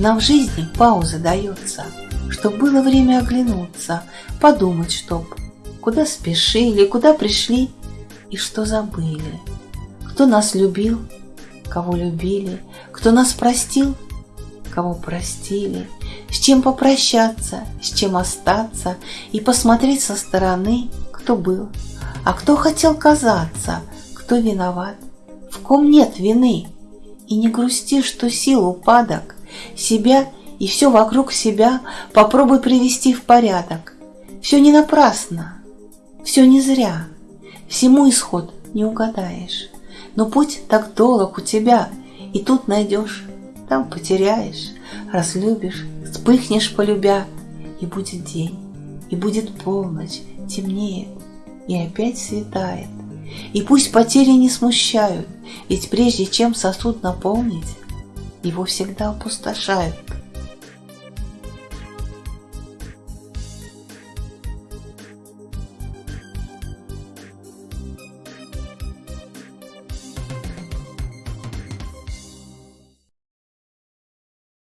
Нам в жизни пауза дается, Чтоб было время оглянуться, Подумать, чтоб Куда спешили, куда пришли И что забыли. Кто нас любил, кого любили, Кто нас простил, кого простили, С чем попрощаться, с чем остаться И посмотреть со стороны, кто был, А кто хотел казаться, кто виноват, В ком нет вины. И не грусти, что сил упадок, Себя и все вокруг себя Попробуй привести в порядок. Все не напрасно, все не зря, Всему исход не угадаешь. Но путь так долг у тебя, И тут найдешь, там потеряешь, Разлюбишь, вспыхнешь полюбя, И будет день, и будет полночь, темнеет, И опять светает. И пусть потери не смущают, Ведь прежде чем сосуд наполнить, Его всегда опустошают.